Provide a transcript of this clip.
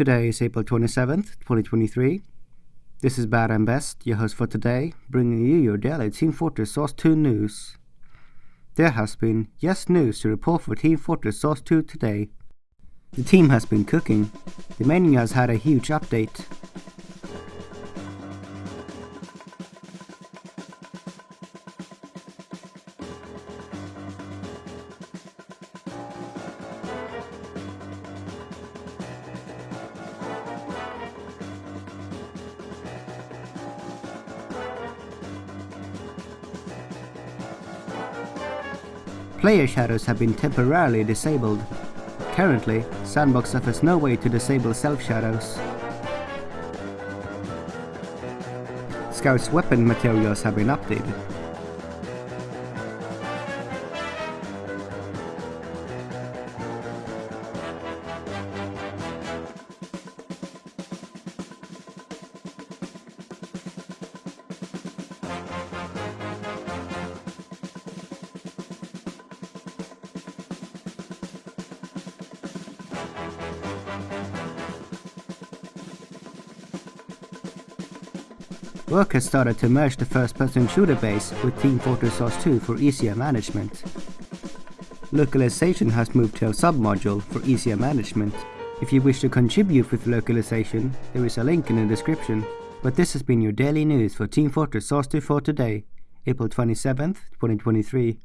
Today is April 27th, 2023. This is Bad and Best, your host for today, bringing you your daily Team Fortress Source 2 news. There has been yes news to report for Team Fortress Source 2 today. The team has been cooking. The menu has had a huge update. Player shadows have been temporarily disabled. Currently, s&box offers no way to disable self-shadows. Scout's weapon materials have been updated. Work has started to merge the first-person shooter base with Team Fortress Source 2 for easier management. Localization has moved to a sub-module for easier management. If you wish to contribute with localization, there is a link in the description. But this has been your daily news for Team Fortress Source 2 for today, April 27th, 2023.